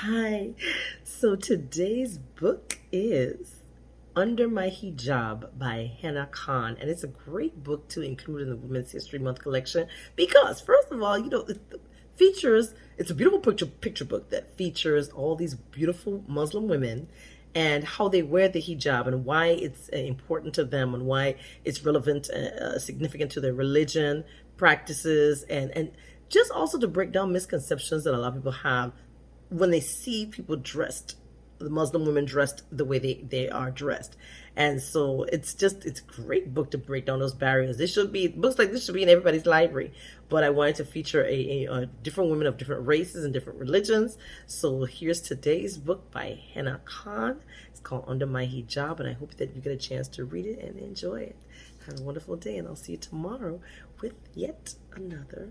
Hi. So today's book is Under My Hijab by Hena Khan. And it's a great book to include in the Women's History Month collection because, first of all, you know, it features, it's a beautiful picture, picture book that features all these beautiful Muslim women and how they wear the hijab and why it's uh, important to them and why it's relevant, uh, uh, significant to their religion, practices, and, and just also to break down misconceptions that a lot of people have when they see people dressed the Muslim women dressed the way they, they are dressed. And so it's just, it's a great book to break down those barriers. This should be, books like this should be in everybody's library. But I wanted to feature a, a, a different women of different races and different religions. So here's today's book by Hena Khan. It's called Under My Hijab. And I hope that you get a chance to read it and enjoy it. Have a wonderful day. And I'll see you tomorrow with yet another